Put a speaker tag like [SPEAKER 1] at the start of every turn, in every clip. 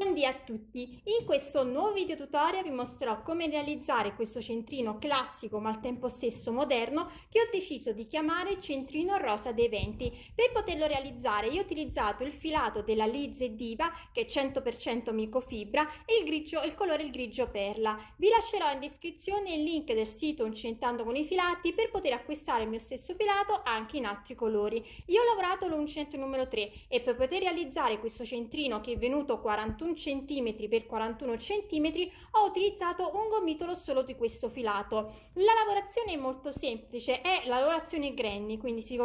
[SPEAKER 1] Buondì a tutti! In questo nuovo video tutorial vi mostrerò come realizzare questo centrino classico ma al tempo stesso moderno che ho deciso di chiamare centrino rosa dei venti. Per poterlo realizzare io ho utilizzato il filato della Lize Diva che è 100% microfibra e il, grigio, il colore il grigio perla. Vi lascerò in descrizione il link del sito Uncentando con i filati per poter acquistare il mio stesso filato anche in altri colori. Io ho lavorato l'uncinetto numero 3 e per poter realizzare questo centrino che è venuto 41 cm per 41 cm ho utilizzato un gomitolo solo di questo filato. La lavorazione è molto semplice è la lavorazione granny quindi si,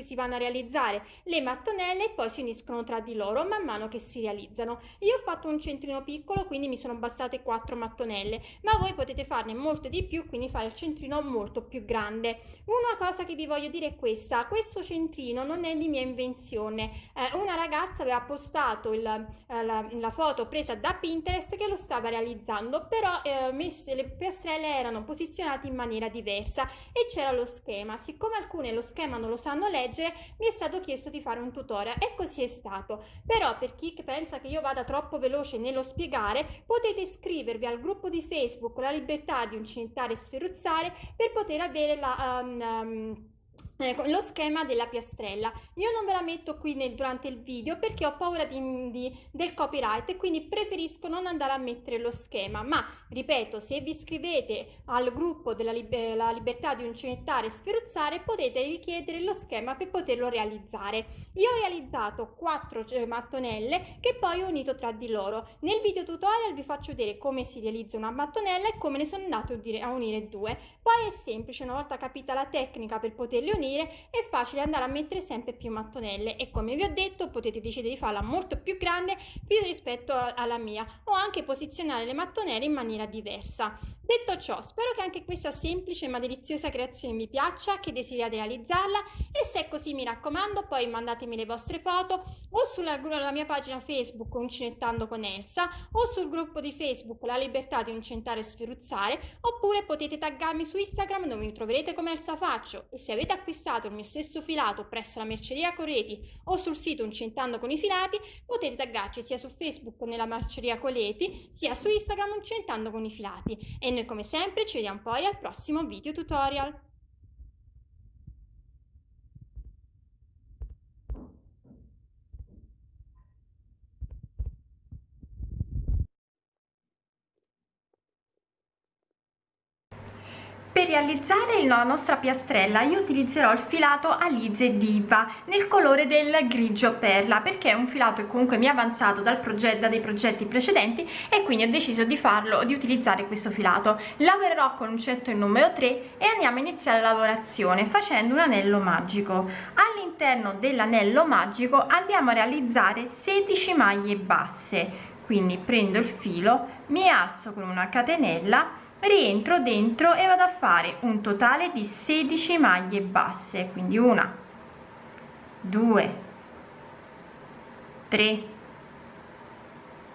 [SPEAKER 1] si vanno a realizzare le mattonelle e poi si uniscono tra di loro man mano che si realizzano. Io ho fatto un centrino piccolo quindi mi sono bastate 4 mattonelle ma voi potete farne molto di più quindi fare il centrino molto più grande. Una cosa che vi voglio dire è questa questo centrino non è di mia invenzione. Eh, una ragazza aveva postato il, eh, la, la foto foto presa da Pinterest che lo stava realizzando, però eh, messe, le piastrelle erano posizionate in maniera diversa e c'era lo schema. Siccome alcune lo schema non lo sanno leggere, mi è stato chiesto di fare un tutorial e così è stato. Però per chi pensa che io vada troppo veloce nello spiegare, potete iscrivervi al gruppo di Facebook La libertà di uncintare e sferruzzare per poter avere la... Um, um, Ecco, lo schema della piastrella. Io non ve la metto qui nel, durante il video perché ho paura di, di, del copyright e quindi preferisco non andare a mettere lo schema. Ma ripeto se vi iscrivete al gruppo della liber la libertà di uncenettare e sferuzzare potete richiedere lo schema per poterlo realizzare. Io ho realizzato quattro cioè, mattonelle che poi ho unito tra di loro. Nel video tutorial vi faccio vedere come si realizza una mattonella e come ne sono andato a unire due. Poi è semplice una volta capita la tecnica per poterli unire unire è facile andare a mettere sempre più mattonelle e come vi ho detto potete decidere di farla molto più grande rispetto alla mia o anche posizionare le mattonelle in maniera diversa detto ciò spero che anche questa semplice ma deliziosa creazione vi piaccia che desiderate realizzarla e se è così mi raccomando poi mandatemi le vostre foto o sulla mia pagina facebook uncinettando con Elsa o sul gruppo di facebook la libertà di uncentare e sferuzzare oppure potete taggarmi su instagram dove mi troverete come Elsa Faccio e se avete acquistato il mio stesso filato presso la merceria Coleti o sul sito Uncentando con i filati, potete taggarci sia su Facebook nella merceria Coleti, sia su Instagram Uncentando con i filati. E noi come sempre ci vediamo poi al prossimo video tutorial. Per realizzare la nostra piastrella io utilizzerò il filato Alize Diva nel colore del grigio perla perché è un filato che comunque mi è avanzato dal progetto, da dei progetti precedenti e quindi ho deciso di farlo, di utilizzare questo filato. Lavorerò con un il numero 3 e andiamo a iniziare la lavorazione facendo un anello magico. All'interno dell'anello magico andiamo a realizzare 16 maglie basse, quindi prendo il filo, mi alzo con una catenella rientro dentro e vado a fare un totale di 16 maglie basse quindi una 2 3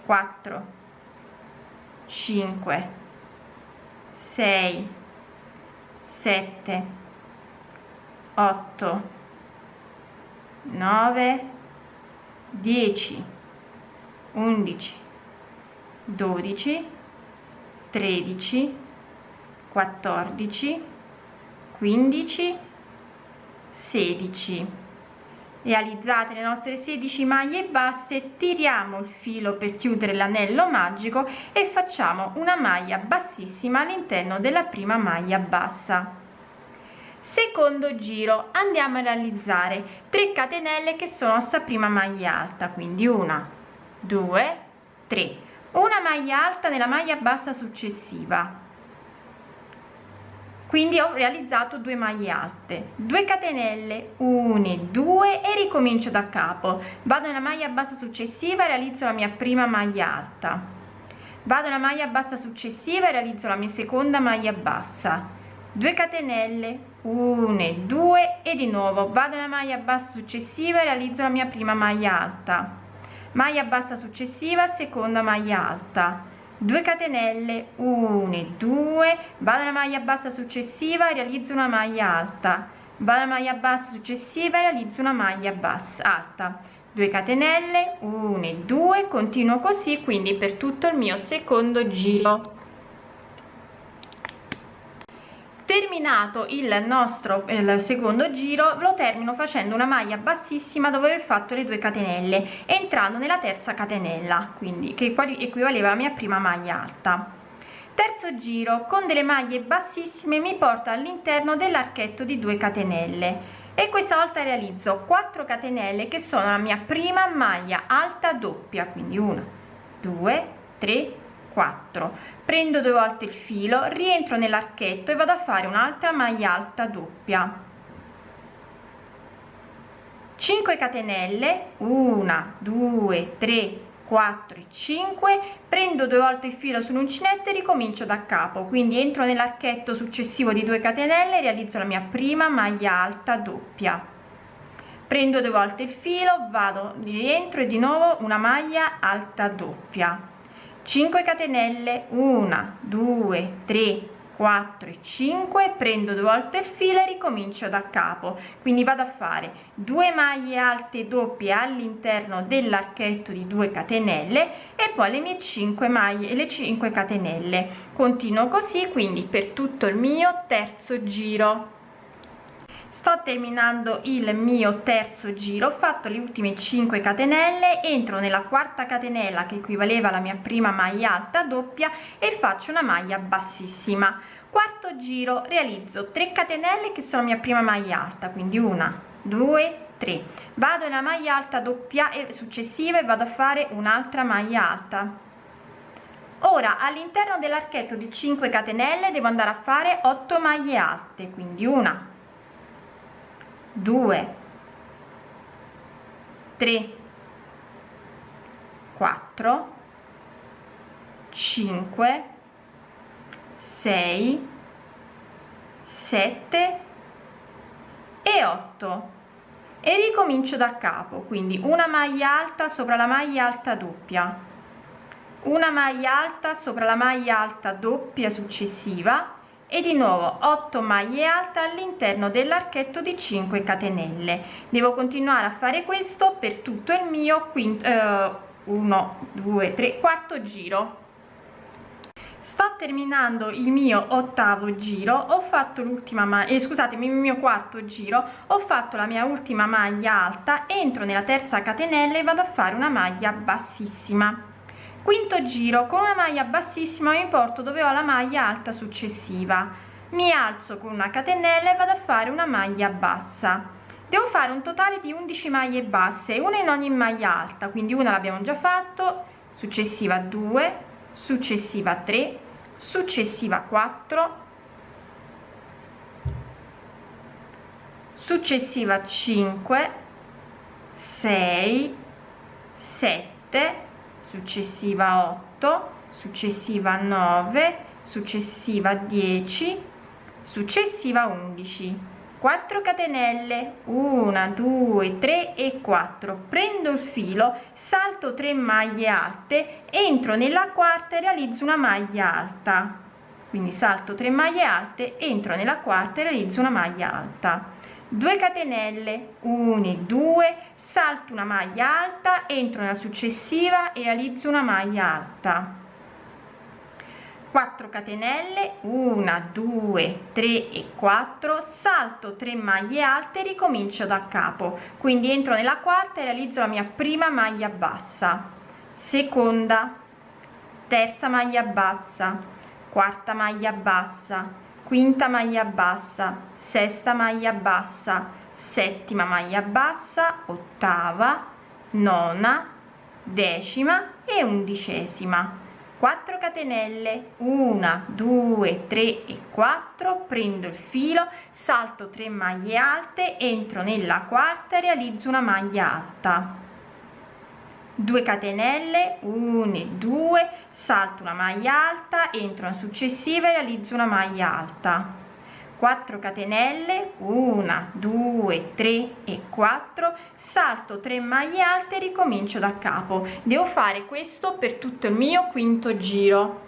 [SPEAKER 1] 4 5 6 7 8 9 10 11 12 13 14 15 16 realizzate le nostre 16 maglie basse tiriamo il filo per chiudere l'anello magico e facciamo una maglia bassissima all'interno della prima maglia bassa. Secondo giro andiamo a realizzare 3 catenelle che sono sta prima maglia alta quindi una 2 3 una maglia alta nella maglia bassa successiva. Quindi ho realizzato due maglie alte. 2 catenelle 1 2 e ricomincio da capo. Vado nella maglia bassa successiva realizzo la mia prima maglia alta. Vado nella maglia bassa successiva e realizzo la mia seconda maglia bassa. 2 catenelle 1 2 e di nuovo. Vado nella maglia bassa successiva e realizzo la mia prima maglia alta maglia bassa successiva seconda maglia alta. 2 catenelle 1 2 vado alla maglia bassa successiva realizzo una maglia alta. Vado alla maglia bassa successiva realizzo una maglia bassa alta. 2 catenelle 1 e 2 continuo così quindi per tutto il mio secondo giro terminato il nostro il secondo giro lo termino facendo una maglia bassissima dopo aver fatto le 2 catenelle entrando nella terza catenella quindi che equivaleva alla mia prima maglia alta. Terzo giro con delle maglie bassissime mi porta all'interno dell'archetto di 2 catenelle e questa volta realizzo 4 catenelle che sono la mia prima maglia alta doppia quindi 1 2 3 4 prendo due volte il filo rientro nell'archetto e vado a fare un'altra maglia alta doppia. 5 catenelle 1 2 3 4 e 5 prendo due volte il filo sull'uncinetto e ricomincio da capo. Quindi entro nell'archetto successivo di 2 catenelle realizzo la mia prima maglia alta doppia. Prendo due volte il filo vado rientro e di nuovo una maglia alta doppia 5 catenelle 1 2 3 4 e 5 prendo due volte il filo e ricomincio da capo. Quindi vado a fare due maglie alte doppie all'interno dell'archetto di 2 catenelle e poi le mie 5 maglie le 5 catenelle. Continuo così quindi per tutto il mio terzo giro sto terminando il mio terzo giro ho fatto le ultime 5 catenelle entro nella quarta catenella che equivaleva alla mia prima maglia alta doppia e faccio una maglia bassissima. Quarto giro realizzo 3 catenelle che sono mia prima maglia alta quindi una due tre. Vado nella maglia alta doppia e successiva e vado a fare un'altra maglia alta. Ora all'interno dell'archetto di 5 catenelle devo andare a fare 8 maglie alte quindi una 2 3 4 5 6 7 e 8 e ricomincio da capo quindi una maglia alta sopra la maglia alta doppia. Una maglia alta sopra la maglia alta doppia successiva e di nuovo 8 maglie alte all'interno dell'archetto di 5 catenelle. Devo continuare a fare questo per tutto il mio quinto eh, 1 2 3 quarto giro. Sto terminando il mio ottavo giro ho fatto l'ultima maglia eh, scusatemi il mio quarto giro ho fatto la mia ultima maglia alta entro nella terza catenella e vado a fare una maglia bassissima quinto giro con una maglia bassissima mi porto dove ho la maglia alta successiva. Mi alzo con una catenella e vado a fare una maglia bassa. Devo fare un totale di 11 maglie basse una in ogni maglia alta quindi una l'abbiamo già fatto successiva 2 successiva 3 successiva 4 successiva 5 6 7 successiva 8 successiva 9 successiva 10 successiva 11 4 catenelle. 1 2 3 e 4 prendo il filo salto 3 maglie alte entro nella quarta e realizzo una maglia alta. Quindi salto 3 maglie alte entro nella quarta e realizzo una maglia alta 2 catenelle 1 2 salto una maglia alta entro nella successiva e realizzo una maglia alta. 4 catenelle 1 2 3 e 4 salto 3 maglie alte ricomincio da capo. Quindi entro nella quarta e realizzo la mia prima maglia bassa. Seconda terza maglia bassa quarta maglia bassa quinta maglia bassa sesta maglia bassa settima maglia bassa ottava nona decima e undicesima. 4 catenelle 1 2 3 e 4 prendo il filo salto 3 maglie alte entro nella quarta e realizzo una maglia alta 2 catenelle 1 2 salto una maglia alta entro una successiva e realizzo una maglia alta. 4 catenelle 1 2 3 e 4 salto 3 maglie alte e ricomincio da capo. Devo fare questo per tutto il mio quinto giro.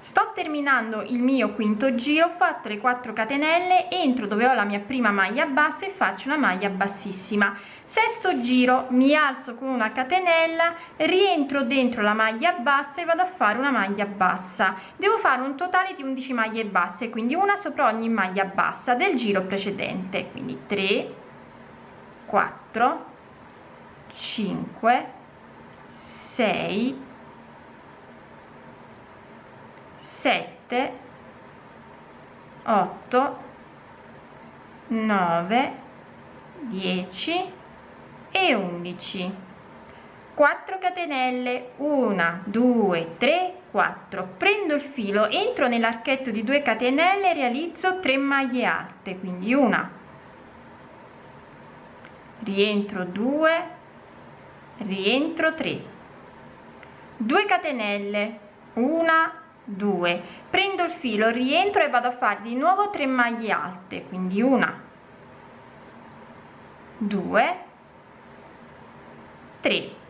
[SPEAKER 1] Sto terminando il mio quinto giro ho fatto le 4 catenelle entro dove ho la mia prima maglia bassa e faccio una maglia bassissima sesto giro mi alzo con una catenella rientro dentro la maglia bassa e vado a fare una maglia bassa. Devo fare un totale di 11 maglie basse quindi una sopra ogni maglia bassa del giro precedente. Quindi 3 4 5 6 7 8 9 10 e 11 4 catenelle 1 2 3 4 prendo il filo entro nell'archetto di 2 catenelle realizzo 3 maglie alte quindi una. Rientro 2 rientro 3 2 catenelle 1 2 prendo il filo rientro e vado a fare di nuovo 3 maglie alte quindi una. 2 3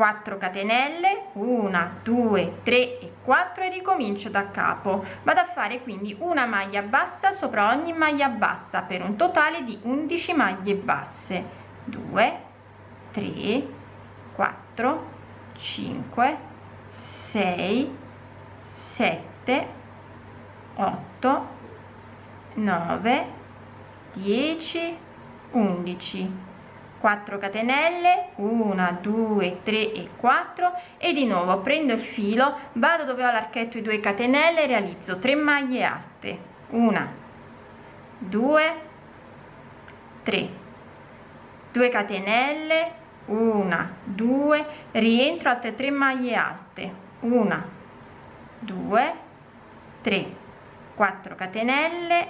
[SPEAKER 1] 4 catenelle 1 2 3 e 4 e ricomincio da capo. Vado a fare quindi una maglia bassa sopra ogni maglia bassa per un totale di 11 maglie basse. 2 3 4 5 6 7 8 9 10 11 4 catenelle 1 2 3 e 4 e di nuovo prendo il filo vado dove ho l'archetto di 2 catenelle realizzo 3 maglie alte. 1 2 3 2 catenelle 1 2 rientro altre 3 maglie alte. 1 2 3 4 catenelle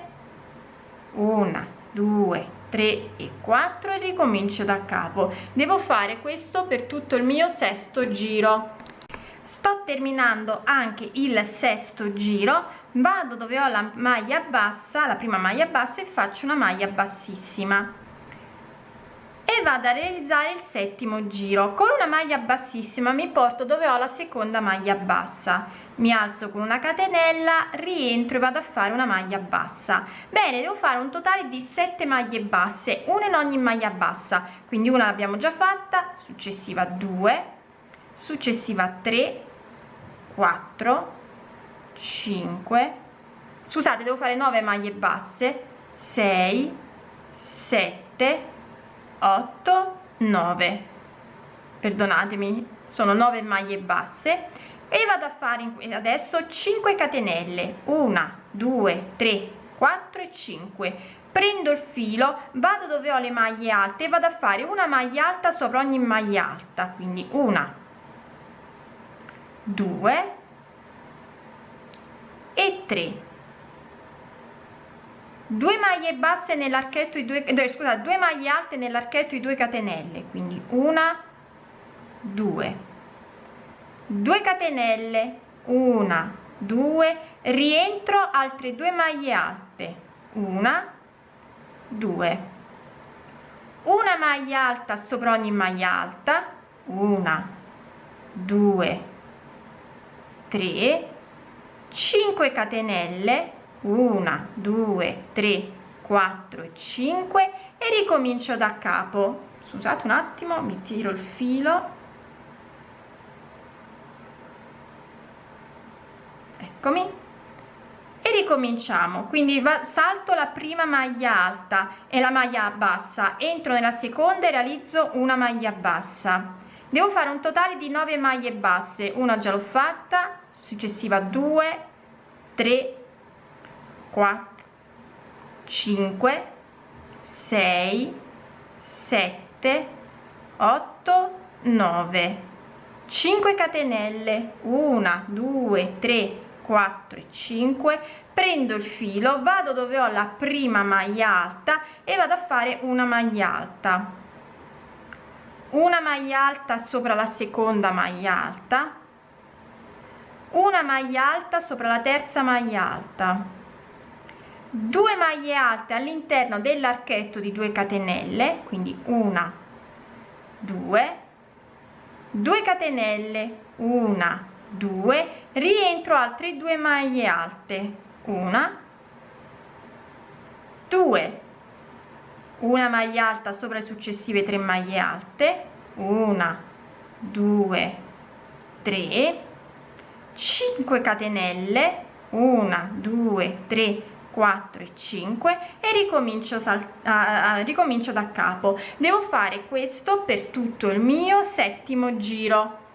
[SPEAKER 1] 1 2 3 e 4 e ricomincio da capo. Devo fare questo per tutto il mio sesto giro. Sto terminando anche il sesto giro. Vado dove ho la maglia bassa la prima maglia bassa e faccio una maglia bassissima e vado a realizzare il settimo giro. Con una maglia bassissima mi porto dove ho la seconda maglia bassa. Mi alzo con una catenella rientro e vado a fare una maglia bassa. Bene devo fare un totale di 7 maglie basse una in ogni maglia bassa. Quindi una l'abbiamo già fatta successiva 2 successiva 3 4 5 scusate devo fare 9 maglie basse 6 7 8 9 perdonatemi sono 9 maglie basse. E vado a fare adesso 5 catenelle. 1 2 3 4 e 5 prendo il filo vado dove ho le maglie alte e vado a fare una maglia alta sopra ogni maglia alta. Quindi una 2 e 3 2 maglie basse nell'archetto di due eh, scusa due maglie alte nell'archetto di 2 catenelle quindi una 2 2 catenelle 1 2 rientro altre due maglie alte una 2 una maglia alta sopra ogni maglia alta una 2 3 5 catenelle 1 2 3 4 e 5 e ricomincio da capo. Scusate un attimo mi tiro il filo. Eccomi. E ricominciamo. Quindi salto la prima maglia alta e la maglia bassa. Entro nella seconda e realizzo una maglia bassa. Devo fare un totale di 9 maglie basse. Una già l'ho fatta successiva 2 3 4 5 6 7 8 9 5 catenelle. 1 2 3 4 e 5 prendo il filo vado dove ho la prima maglia alta e vado a fare una maglia alta. Una maglia alta sopra la seconda maglia alta. Una maglia alta sopra la terza maglia alta 2 maglie alte all'interno dell'archetto di 2 catenelle quindi una 2 2 catenelle una 2 rientro altre due maglie alte una 2 una maglia alta sopra le successive tre maglie alte una 2 3 5 catenelle 1 2 3 4 e 5 e ricomincio, ricomincio da capo. Devo fare questo per tutto il mio settimo giro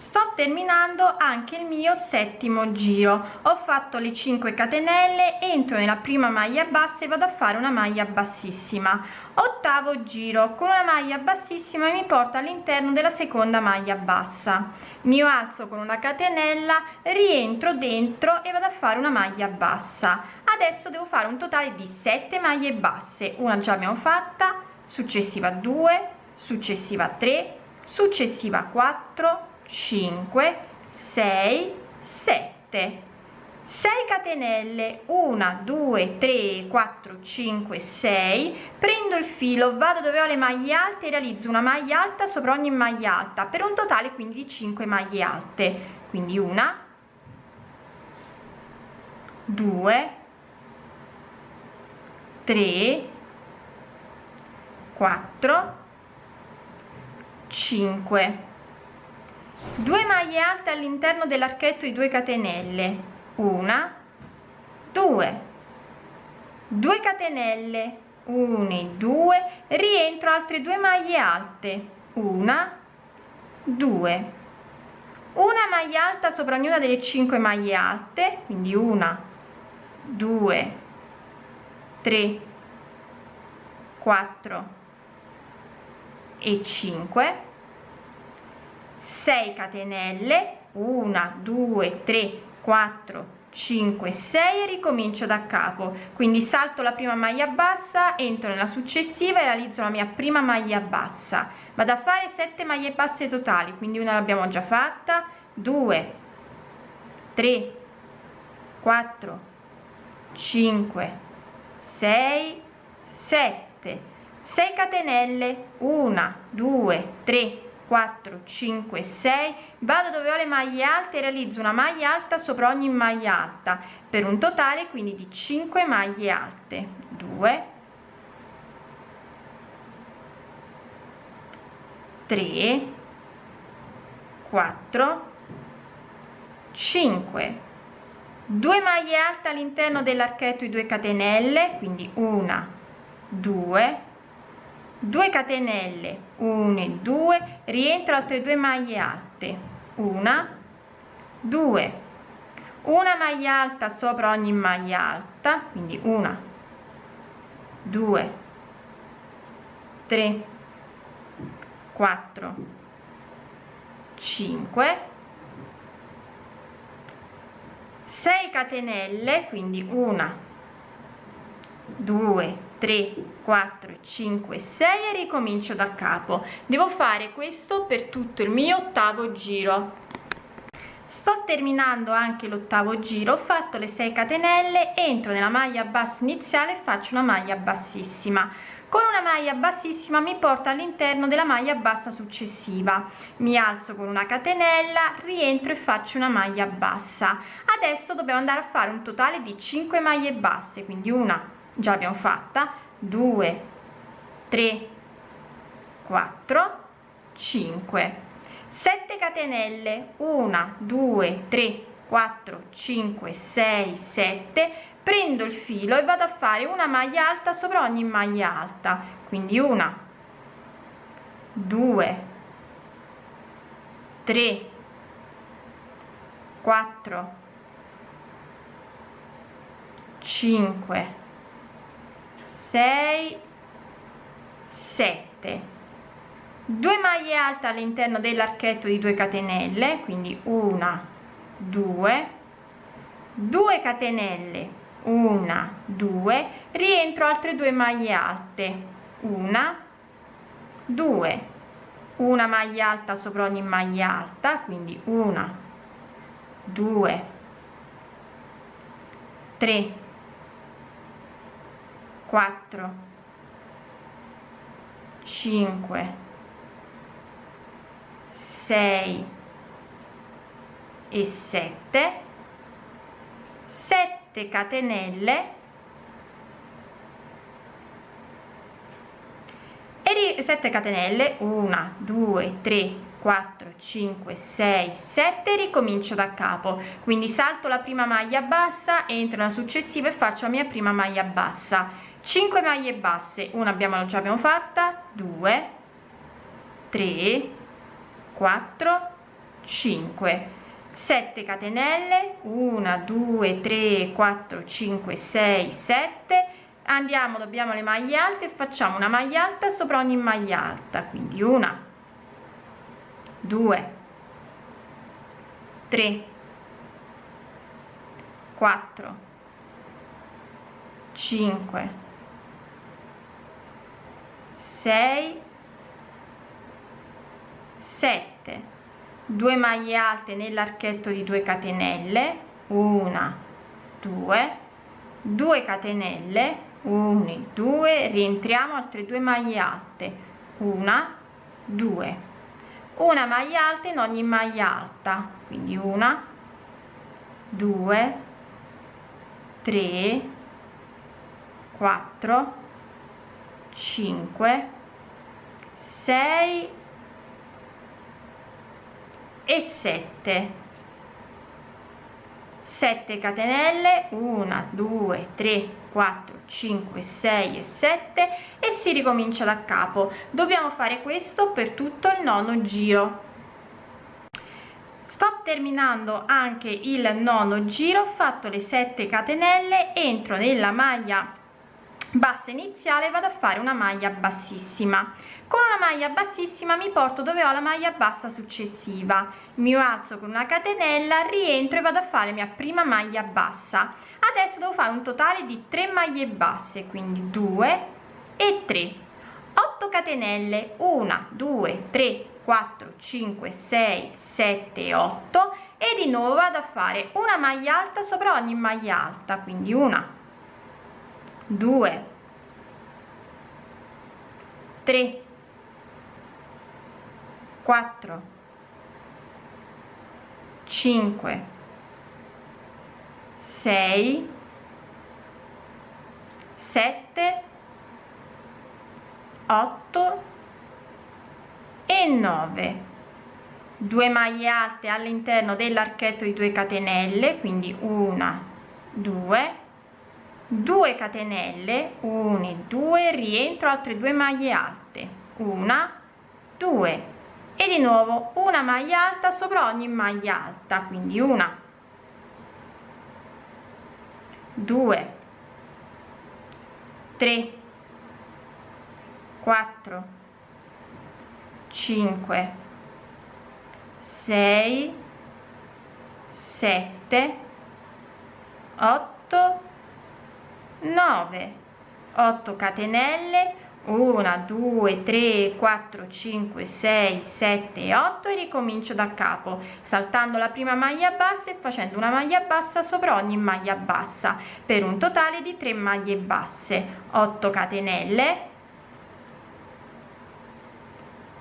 [SPEAKER 1] sto terminando anche il mio settimo giro. Ho fatto le 5 catenelle entro nella prima maglia bassa e vado a fare una maglia bassissima. Ottavo giro. Con una maglia bassissima mi porta all'interno della seconda maglia bassa. Mi alzo con una catenella rientro dentro e vado a fare una maglia bassa. Adesso devo fare un totale di 7 maglie basse. Una già abbiamo fatta successiva 2 successiva 3 successiva 4 5 6 7 6 catenelle. 1 2 3 4 5 6 prendo il filo vado dove ho le maglie alte e realizzo una maglia alta sopra ogni maglia alta per un totale quindi di 5 maglie alte. Quindi una 2 3 4 5 2 maglie alte all'interno dell'archetto di 2 catenelle. Una. 2 2 catenelle. 1 e 2 rientro altre due maglie alte. Una. 2 una maglia alta sopra ognuna delle 5 maglie alte quindi una 2 3 4 e 5 6 catenelle 1 2 3 4 5 6 e ricomincio da capo. Quindi salto la prima maglia bassa entro nella successiva e realizzo la mia prima maglia bassa. Vado a fare 7 maglie basse totali quindi una l'abbiamo già fatta. 2 3 4 5 6 7 6 catenelle 1 2 3 4 5 6 vado dove ho le maglie alte e realizzo una maglia alta sopra ogni maglia alta per un totale quindi di 5 maglie alte. 2 3 4 5 2 maglie alte all'interno dell'archetto di 2 catenelle quindi una 2 2 catenelle 1 e 2 rientro altre due maglie alte. Una 2 una maglia alta sopra ogni maglia alta quindi una 2 3 4 5 6 catenelle quindi una 2 3 4 5 6 e ricomincio da capo. Devo fare questo per tutto il mio ottavo giro. Sto terminando anche l'ottavo giro ho fatto le 6 catenelle entro nella maglia bassa iniziale faccio una maglia bassissima. Con una maglia bassissima mi porta all'interno della maglia bassa successiva. Mi alzo con una catenella rientro e faccio una maglia bassa. Adesso dobbiamo andare a fare un totale di 5 maglie basse quindi una già abbiamo fatta. 2 3 4 5 7 catenelle. 1 2 3 4 5 6 7 prendo il filo e vado a fare una maglia alta sopra ogni maglia alta. Quindi una 2 3 4 5 6 7 2 maglie alte all'interno dell'archetto di 2 catenelle quindi una 2 2 catenelle una 2 rientro altre due maglie alte una 2 una maglia alta sopra ogni maglia alta quindi una 2 3 4 5 6 e 7 7 catenelle e 7 catenelle 1 2 3 4 5 6 7 ricomincio da capo. Quindi salto la prima maglia bassa entro nella successiva e faccio la mia prima maglia bassa 5 maglie basse una abbiamo già abbiamo fatta 2 3 4 5 7 catenelle 1 2 3 4 5 6 7 andiamo dobbiamo le maglie alte e facciamo una maglia alta sopra ogni maglia alta quindi una 2 3 4 5 6 7 2 maglie alte nell'archetto di 2 catenelle 1 2 2 catenelle 1 2 rientriamo altre due maglie alte una 2 una maglia alta in ogni maglia alta quindi una 2 3 4 5 6 e 7 7 catenelle 1 2 3 4 5 6 e 7 e si ricomincia da capo. Dobbiamo fare questo per tutto il nono giro. Sto terminando anche il nono giro ho fatto le 7 catenelle entro nella maglia bassa iniziale vado a fare una maglia bassissima. Con una maglia bassissima mi porto dove ho la maglia bassa successiva. Mi alzo con una catenella rientro e vado a fare mia prima maglia bassa. Adesso devo fare un totale di 3 maglie basse quindi 2 e 3 8 catenelle 1 2 3 4 5 6 7 8 e di nuovo vado a fare una maglia alta sopra ogni maglia alta quindi una 2 3 4 5 6 7 8 e 9 2 maglie alte all'interno dell'archetto di 2 catenelle quindi una 2 2 catenelle 1 2 rientro altre due maglie alte. Una 2 e di nuovo una maglia alta sopra ogni maglia alta quindi una. 2 3 4 5 6 7 8 9 8 catenelle 1 2 3 4 5 6 7 8 e ricomincio da capo saltando la prima maglia bassa e facendo una maglia bassa sopra ogni maglia bassa per un totale di 3 maglie basse 8 catenelle.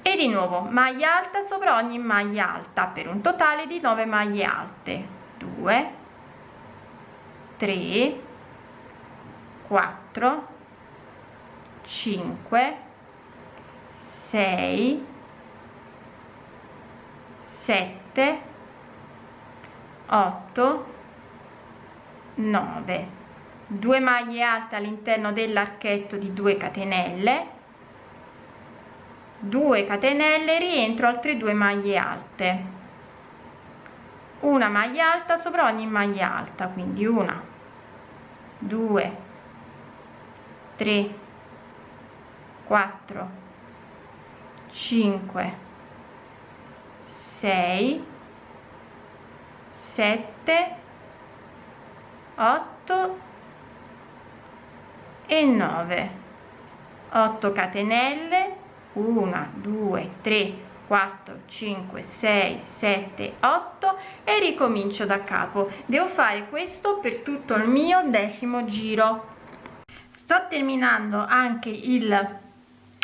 [SPEAKER 1] E di nuovo maglia alta sopra ogni maglia alta per un totale di 9 maglie alte 2 3 4 5 6 7 8 9 2 maglie alte all'interno dell'archetto di 2 catenelle. 2 catenelle rientro altre 2 maglie alte. Una maglia alta sopra ogni maglia alta quindi una 2 3 4 5 6 7 8 e 9 8 catenelle 1 2 3 4 5 6 7 8 e ricomincio da capo. Devo fare questo per tutto il mio decimo giro sto terminando anche il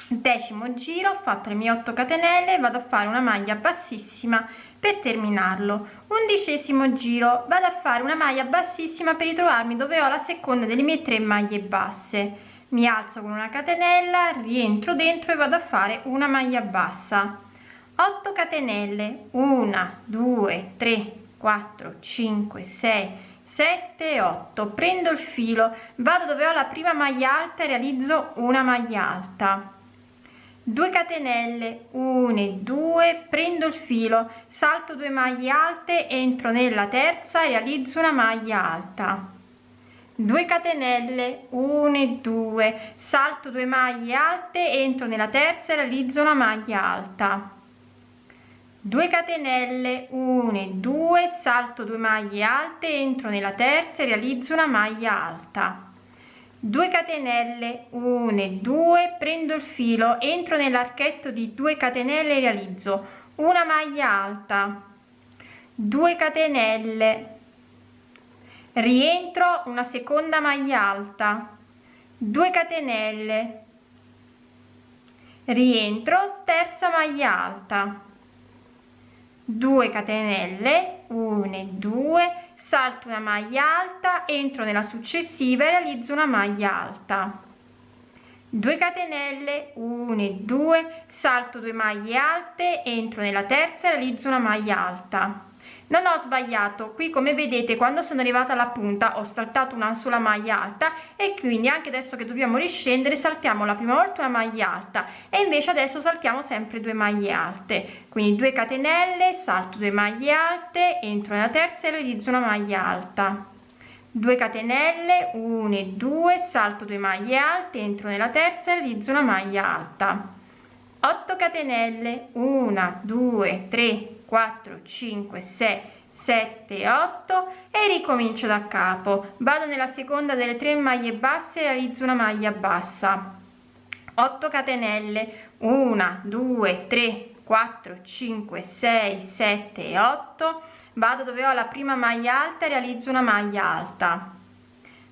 [SPEAKER 1] decimo giro ho fatto le mie 8 catenelle vado a fare una maglia bassissima per terminarlo. Undicesimo giro vado a fare una maglia bassissima per ritrovarmi dove ho la seconda delle mie tre maglie basse. Mi alzo con una catenella rientro dentro e vado a fare una maglia bassa. 8 catenelle 1 2 3 4 5 6 7 8 prendo il filo vado dove ho la prima maglia alta e realizzo una maglia alta. 2 catenelle 1 e 2 prendo il filo salto 2 maglie alte entro nella terza e realizzo una maglia alta. 2 catenelle 1 e 2 salto 2 maglie alte entro nella terza e realizzo una maglia alta 2 catenelle 1 e 2 salto 2 maglie alte entro nella terza e realizzo una maglia alta. 2 catenelle 1 e 2 prendo il filo entro nell'archetto di 2 catenelle e realizzo una maglia alta. 2 catenelle rientro una seconda maglia alta. 2 catenelle rientro terza maglia alta 2 catenelle 1 e 2 salto una maglia alta entro nella successiva e realizzo una maglia alta. 2 catenelle 1 e 2 salto 2 maglie alte entro nella terza e realizzo una maglia alta non ho sbagliato. Qui come vedete quando sono arrivata alla punta ho saltato una sola maglia alta e quindi anche adesso che dobbiamo riscendere saltiamo la prima volta una maglia alta e invece adesso saltiamo sempre due maglie alte. Quindi 2 catenelle salto 2 maglie alte entro nella terza e realizzo una maglia alta. 2 catenelle 1 e 2 salto 2 maglie alte entro nella terza e realizzo una maglia alta. 8 catenelle 1 2 3 4 5 6 7 8 e ricomincio da capo. Vado nella seconda delle tre maglie basse realizzo una maglia bassa. 8 catenelle. 1 2 3 4 5 6 7 8 vado dove ho la prima maglia alta realizzo una maglia alta.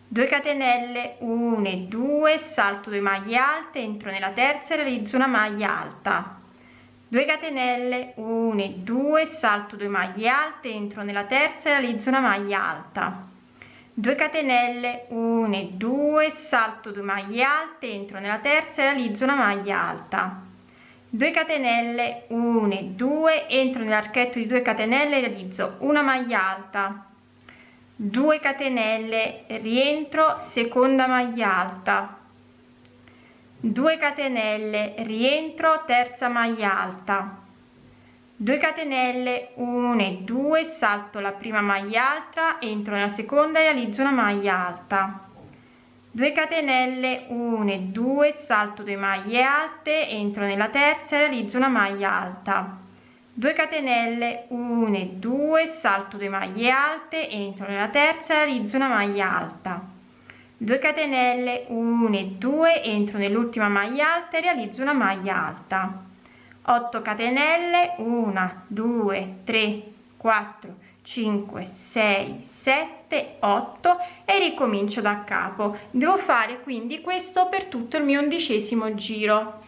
[SPEAKER 1] 2 catenelle. 1 e 2 salto 2 maglie alte entro nella terza e realizzo una maglia alta 2 catenelle 1 e 2 salto 2 maglie alte entro nella terza e realizzo una maglia alta. 2 catenelle 1 e 2 salto 2 maglie alte entro nella terza e realizzo una maglia alta. 2 catenelle 1 e 2 entro nell'archetto di 2 catenelle e realizzo una maglia alta. 2 catenelle rientro seconda maglia alta 2 catenelle rientro terza maglia alta. 2 catenelle 1 e 2 salto la prima maglia alta entro nella seconda e realizzo una maglia alta. 2 catenelle 1 e 2 salto 2 maglie alte entro nella terza e realizzo una maglia alta. 2 catenelle 1 e 2 salto 2 maglie alte entro nella terza e realizzo una maglia alta 2 catenelle 1 e 2 entro nell'ultima maglia alta e realizzo una maglia alta. 8 catenelle 1 2 3 4 5 6 7 8 e ricomincio da capo. Devo fare quindi questo per tutto il mio undicesimo giro.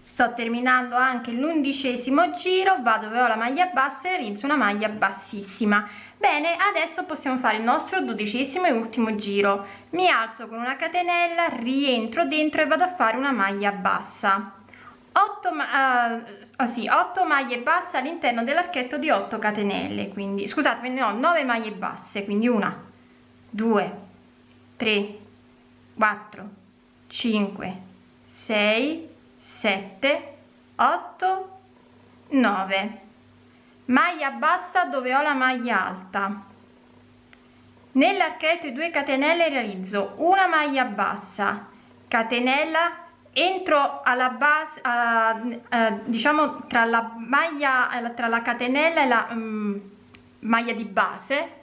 [SPEAKER 1] Sto terminando anche l'undicesimo giro vado dove ho la maglia bassa e realizzo una maglia bassissima bene adesso possiamo fare il nostro dodicesimo e ultimo giro. Mi alzo con una catenella rientro dentro e vado a fare una maglia bassa. 8 uh, oh sì, 8 maglie basse all'interno dell'archetto di 8 catenelle quindi scusate ne ho 9 maglie basse quindi una 2 3 4 5 6 7 8 9 maglia bassa dove ho la maglia alta. Nell'archetto 2 catenelle realizzo una maglia bassa. Catenella entro alla base alla, eh, diciamo tra la maglia tra la catenella e la um, maglia di base.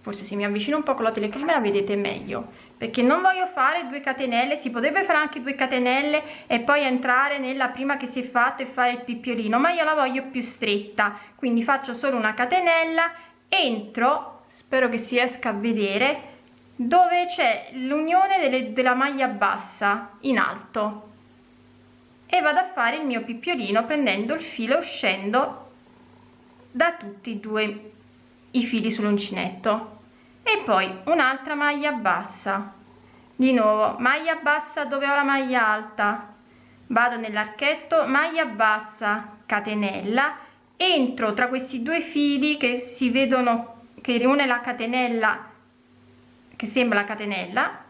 [SPEAKER 1] Forse se mi avvicino un po con la telecamera vedete meglio perché non voglio fare due catenelle si potrebbe fare anche due catenelle e poi entrare nella prima che si è fatto e fare il pippiolino ma io la voglio più stretta. Quindi faccio solo una catenella entro spero che si esca a vedere dove c'è l'unione della maglia bassa in alto. E vado a fare il mio pippiolino prendendo il filo uscendo da tutti e due i fili sull'uncinetto e poi un'altra maglia bassa. Di nuovo maglia bassa dove ho la maglia alta. Vado nell'archetto maglia bassa catenella. Entro tra questi due fili che si vedono che riune la catenella che sembra la catenella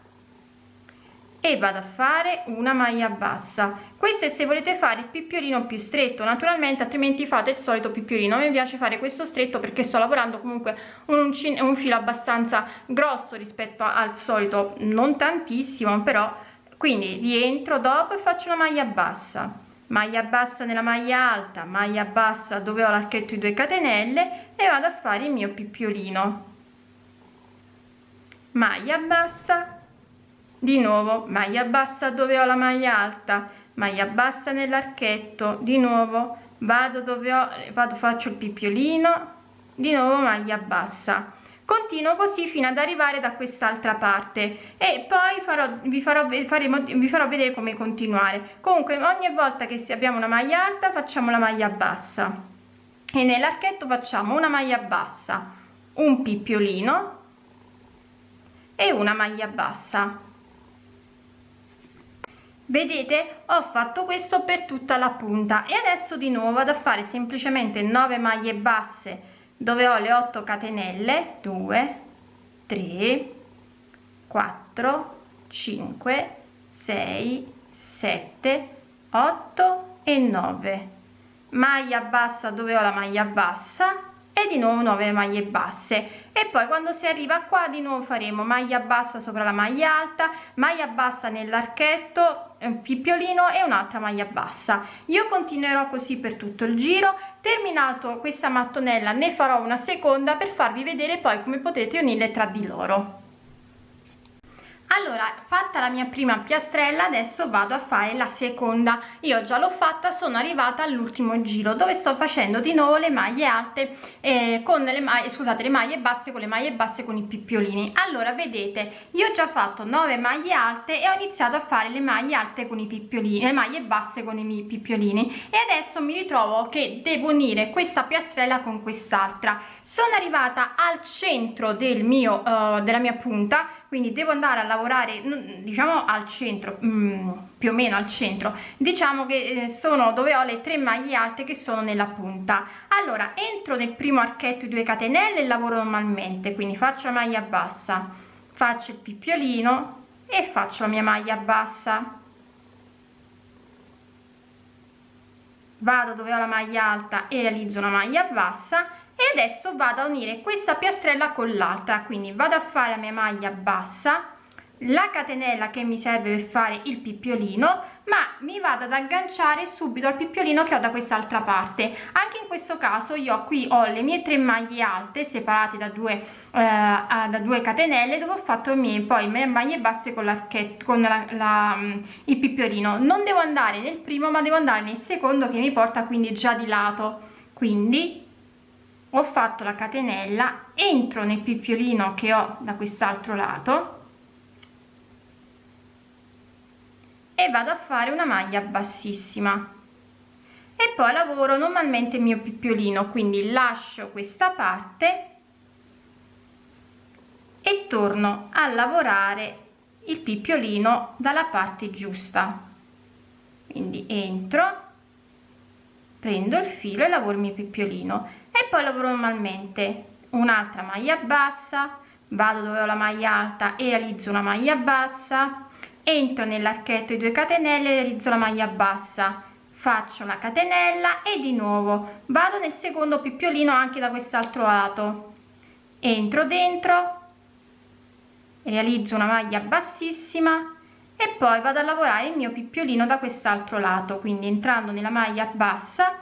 [SPEAKER 1] e vado a fare una maglia bassa. Questo è se volete fare il pippiolino più stretto naturalmente altrimenti fate il solito pippiolino me piace fare questo stretto perché sto lavorando comunque un, un filo abbastanza grosso rispetto al solito non tantissimo però quindi rientro dopo e faccio una maglia bassa. Maglia bassa nella maglia alta maglia bassa dove ho l'archetto di 2 catenelle e vado a fare il mio pippiolino maglia bassa di nuovo maglia bassa dove ho la maglia alta maglia bassa nell'archetto di nuovo vado dove ho vado faccio il pippiolino di nuovo maglia bassa. Continuo così fino ad arrivare da quest'altra parte e poi farò vi farò faremo vi farò vedere come continuare. Comunque ogni volta che abbiamo una maglia alta facciamo la maglia bassa. E nell'archetto facciamo una maglia bassa un pippiolino e una maglia bassa vedete ho fatto questo per tutta la punta e adesso di nuovo vado a fare semplicemente 9 maglie basse dove ho le 8 catenelle 2 3 4 5 6 7 8 e 9 maglia bassa dove ho la maglia bassa e di nuovo 9 maglie basse. E poi quando si arriva qua di nuovo faremo maglia bassa sopra la maglia alta maglia bassa nell'archetto pippiolino e un'altra maglia bassa. Io continuerò così per tutto il giro. Terminato questa mattonella ne farò una seconda per farvi vedere poi come potete unirle tra di loro allora fatta la mia prima piastrella adesso vado a fare la seconda. Io già l'ho fatta sono arrivata all'ultimo giro dove sto facendo di nuovo le maglie alte eh, con le maglie scusate le maglie basse con le maglie basse con i pippiolini allora vedete io ho già fatto 9 maglie alte e ho iniziato a fare le maglie alte con i pippiolini le maglie basse con i miei pippiolini e adesso mi ritrovo che devo unire questa piastrella con quest'altra. Sono arrivata al centro del mio uh, della mia punta quindi devo andare a lavorare diciamo al centro mm, più o meno al centro. Diciamo che eh, sono dove ho le tre maglie alte che sono nella punta. Allora entro nel primo archetto di 2 catenelle e lavoro normalmente quindi faccio la maglia bassa faccio il pippiolino e faccio la mia maglia bassa. Vado dove ho la maglia alta e realizzo una maglia bassa e adesso vado a unire questa piastrella con l'altra. Quindi vado a fare la mia maglia bassa la catenella che mi serve per fare il pippiolino ma mi vado ad agganciare subito al pippiolino che ho da quest'altra parte. Anche in questo caso io qui ho le mie tre maglie alte separate da due eh, da due catenelle dove ho fatto mie poi le maglie basse con l'archetto con la, la, il pippiolino. Non devo andare nel primo ma devo andare nel secondo che mi porta quindi già di lato. Quindi ho fatto la catenella entro nel pippiolino che ho da quest'altro lato e vado a fare una maglia bassissima. E poi lavoro normalmente il mio pippiolino quindi lascio questa parte e torno a lavorare il pippiolino dalla parte giusta. Quindi entro prendo il filo e lavoro il mio pippiolino e poi lavoro normalmente. Un'altra maglia bassa vado dove ho la maglia alta e realizzo una maglia bassa entro nell'archetto di 2 catenelle realizzo la maglia bassa. Faccio la catenella e di nuovo vado nel secondo pippiolino anche da quest'altro lato. Entro dentro realizzo una maglia bassissima e poi vado a lavorare il mio pippiolino da quest'altro lato. Quindi entrando nella maglia bassa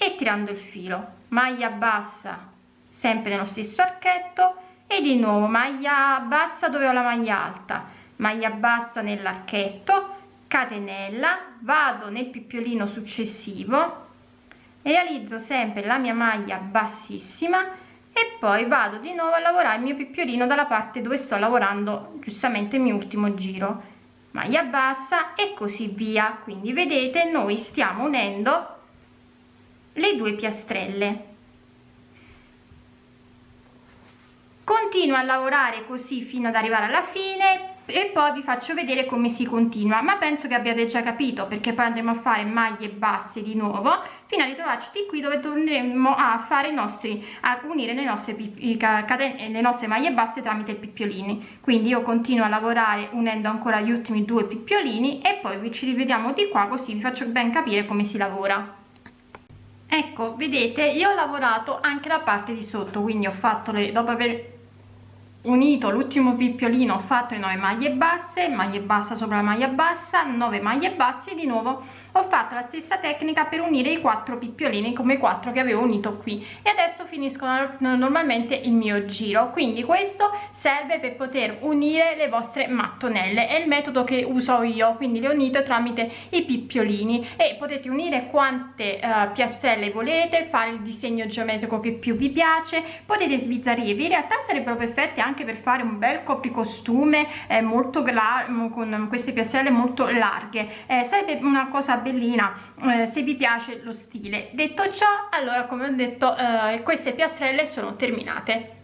[SPEAKER 1] e tirando il filo. Maglia bassa sempre nello stesso archetto. E di nuovo maglia bassa dove ho la maglia alta. Maglia bassa nell'archetto catenella vado nel pippiolino successivo realizzo sempre la mia maglia bassissima e poi vado di nuovo a lavorare il mio pippiolino dalla parte dove sto lavorando giustamente il mio ultimo giro. Maglia bassa e così via. Quindi vedete noi stiamo unendo le due piastrelle. Continua a lavorare così fino ad arrivare alla fine e poi vi faccio vedere come si continua ma penso che abbiate già capito perché poi andremo a fare maglie basse di nuovo fino a ritrovarci di qui dove torneremo a fare i nostri a unire le nostre le nostre maglie basse tramite pippiolini quindi io continuo a lavorare unendo ancora gli ultimi due pippiolini e poi ci rivediamo di qua così vi faccio ben capire come si lavora ecco vedete io ho lavorato anche la parte di sotto quindi ho fatto le dopo aver unito l'ultimo picciolino ho fatto le 9 maglie basse maglie bassa sopra la maglia bassa 9 maglie basse di nuovo ho fatto la stessa tecnica per unire i quattro picciolini come i quattro che avevo unito qui. E adesso finisco normalmente il mio giro. Quindi questo serve per poter unire le vostre mattonelle. È il metodo che uso io. Quindi le unite tramite i picciolini e potete unire quante uh, piastrelle volete fare il disegno geometrico che più vi piace. Potete sbizzarrirvi. In realtà sarebbero perfette anche per fare un bel copricostume eh, molto con queste piastrelle molto larghe. Eh, sarebbe una cosa bellina eh, se vi piace lo stile. Detto ciò allora come ho detto eh, queste piastrelle sono terminate